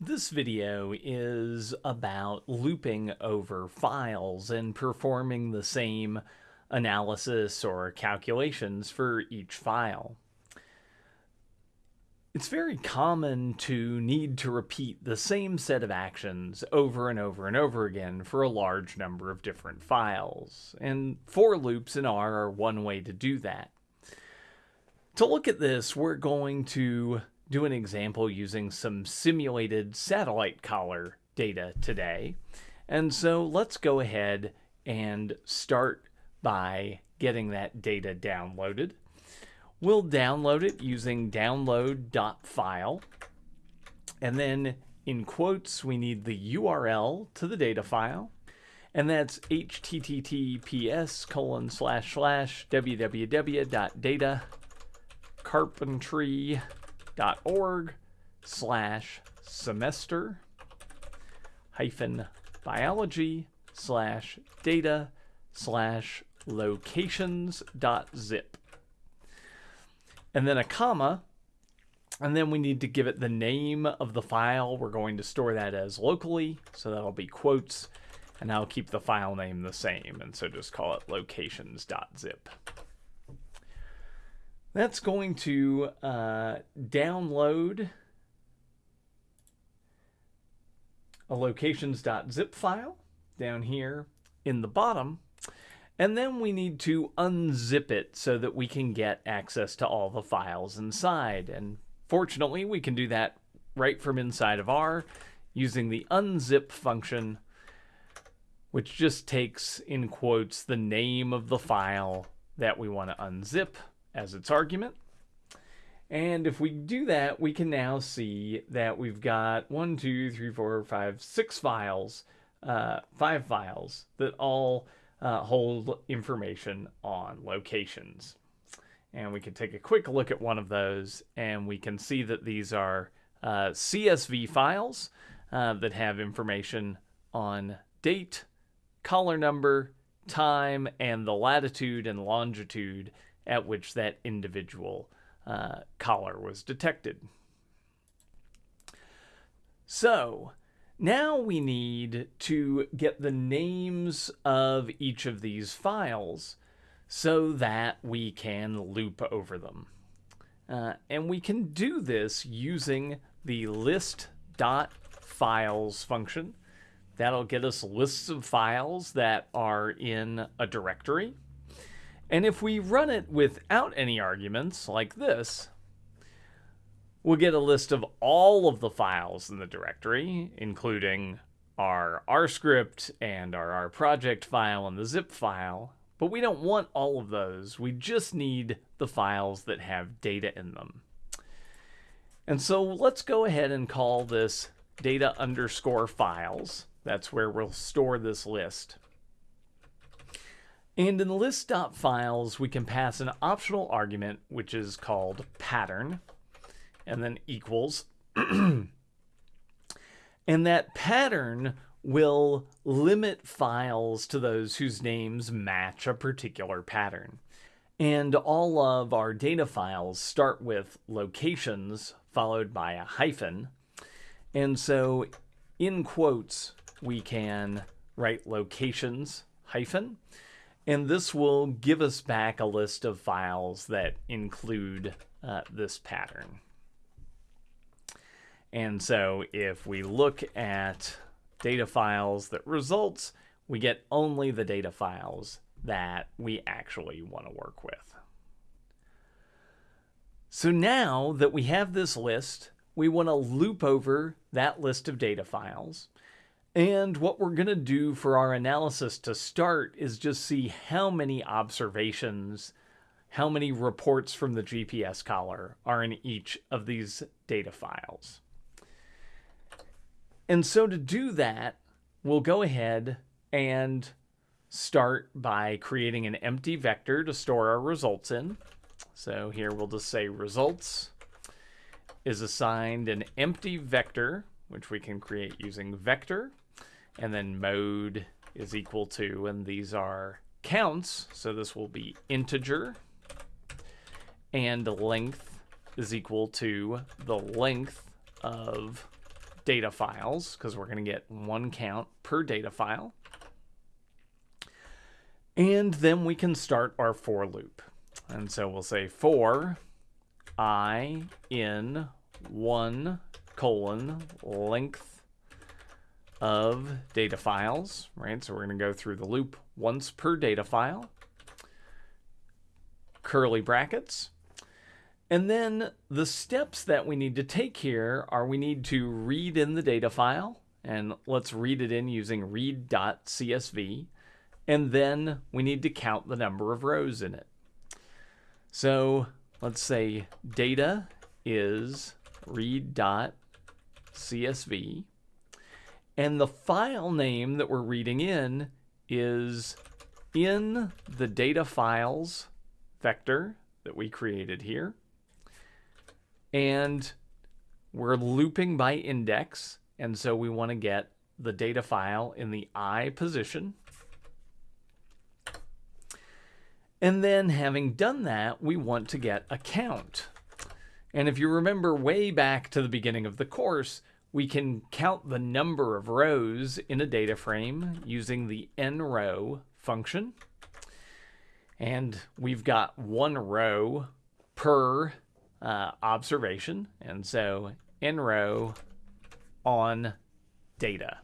This video is about looping over files and performing the same analysis or calculations for each file. It's very common to need to repeat the same set of actions over and over and over again for a large number of different files, and for loops in R are one way to do that. To look at this, we're going to do an example using some simulated satellite collar data today. And so let's go ahead and start by getting that data downloaded. We'll download it using download.file. And then in quotes, we need the URL to the data file. And that's https colon slash slash www.datacarpentry.com org slash semester hyphen biology slash data slash locations dot zip. And then a comma, and then we need to give it the name of the file. We're going to store that as locally, so that'll be quotes, and I'll keep the file name the same, and so just call it locations.zip. That's going to uh, download a locations.zip file down here in the bottom. And then we need to unzip it so that we can get access to all the files inside. And fortunately, we can do that right from inside of R using the unzip function, which just takes, in quotes, the name of the file that we want to unzip as its argument. And if we do that, we can now see that we've got one, two, three, four, five, six files, uh, five files that all uh, hold information on locations. And we can take a quick look at one of those, and we can see that these are uh, CSV files uh, that have information on date, collar number, time, and the latitude and longitude at which that individual uh, collar was detected. So now we need to get the names of each of these files so that we can loop over them. Uh, and we can do this using the list.files function. That'll get us lists of files that are in a directory. And if we run it without any arguments, like this, we'll get a list of all of the files in the directory, including our R script and our R project file and the zip file. But we don't want all of those. We just need the files that have data in them. And so let's go ahead and call this data underscore files. That's where we'll store this list. And in list.files, we can pass an optional argument, which is called pattern, and then equals. and that pattern will limit files to those whose names match a particular pattern. And all of our data files start with locations followed by a hyphen. And so in quotes, we can write locations hyphen and this will give us back a list of files that include uh, this pattern. And so if we look at data files that results, we get only the data files that we actually want to work with. So now that we have this list, we want to loop over that list of data files and what we're going to do for our analysis to start is just see how many observations, how many reports from the GPS collar are in each of these data files. And so to do that, we'll go ahead and start by creating an empty vector to store our results in. So here we'll just say results is assigned an empty vector which we can create using vector. And then mode is equal to, and these are counts. So this will be integer. And length is equal to the length of data files because we're going to get one count per data file. And then we can start our for loop. And so we'll say for i in 1 colon length of data files, right? So we're going to go through the loop once per data file, curly brackets. And then the steps that we need to take here are we need to read in the data file, and let's read it in using read.csv, and then we need to count the number of rows in it. So let's say data is read.csv, and the file name that we're reading in is in the data files vector that we created here. And we're looping by index, and so we want to get the data file in the I position. And then having done that, we want to get a count. And if you remember way back to the beginning of the course, we can count the number of rows in a data frame using the nrow function. And we've got one row per uh, observation. And so nrow on data.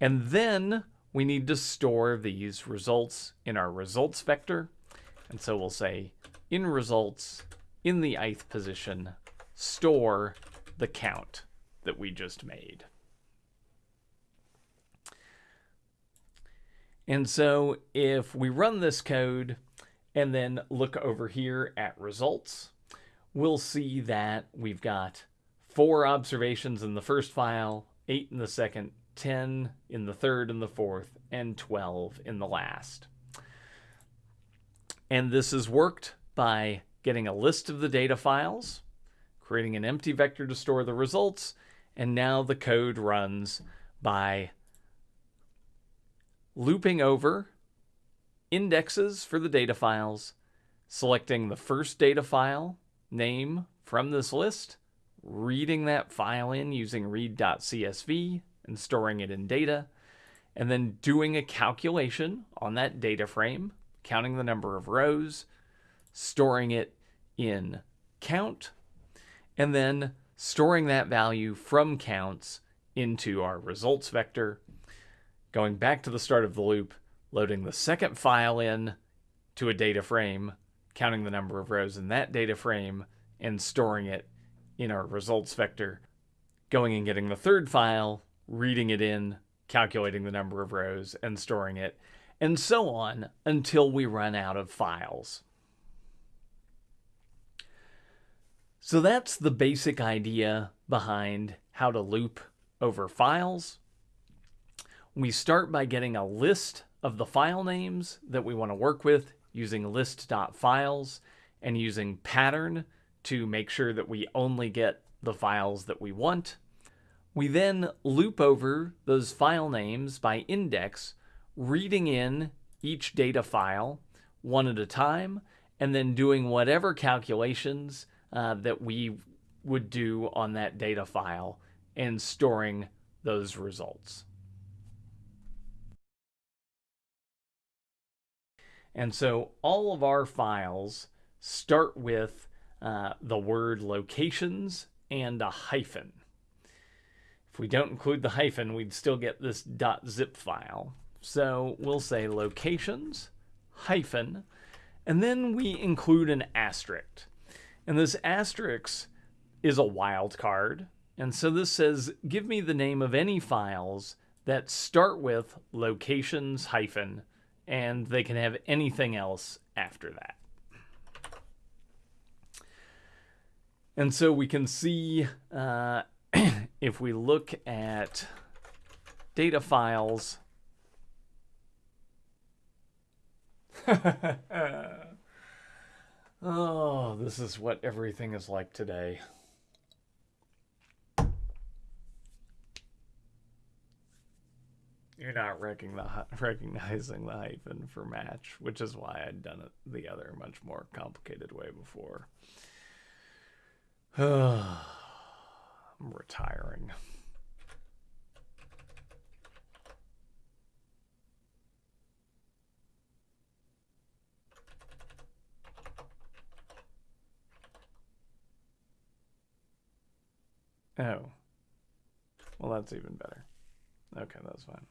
And then we need to store these results in our results vector. And so we'll say in results, in the ith position, store the count that we just made. And so if we run this code and then look over here at results, we'll see that we've got four observations in the first file, eight in the second, 10 in the third and the fourth, and 12 in the last. And this is worked by getting a list of the data files, creating an empty vector to store the results, and now the code runs by looping over indexes for the data files, selecting the first data file name from this list, reading that file in using read.csv, and storing it in data, and then doing a calculation on that data frame, counting the number of rows, storing it in count, and then storing that value from counts into our results vector, going back to the start of the loop, loading the second file in to a data frame, counting the number of rows in that data frame, and storing it in our results vector, going and getting the third file, reading it in, calculating the number of rows, and storing it, and so on until we run out of files. So that's the basic idea behind how to loop over files. We start by getting a list of the file names that we want to work with using list.files and using pattern to make sure that we only get the files that we want. We then loop over those file names by index, reading in each data file one at a time, and then doing whatever calculations uh, that we would do on that data file and storing those results. And so all of our files start with uh, the word locations and a hyphen. If we don't include the hyphen, we'd still get this .zip file. So we'll say locations, hyphen, and then we include an asterisk. And this asterisk is a wildcard. And so this says, give me the name of any files that start with locations hyphen, and they can have anything else after that. And so we can see uh, if we look at data files, oh, this is what everything is like today. You're not recognizing the hyphen for match, which is why I'd done it the other much more complicated way before. tiring. Oh. Well, that's even better. Okay, that's fine.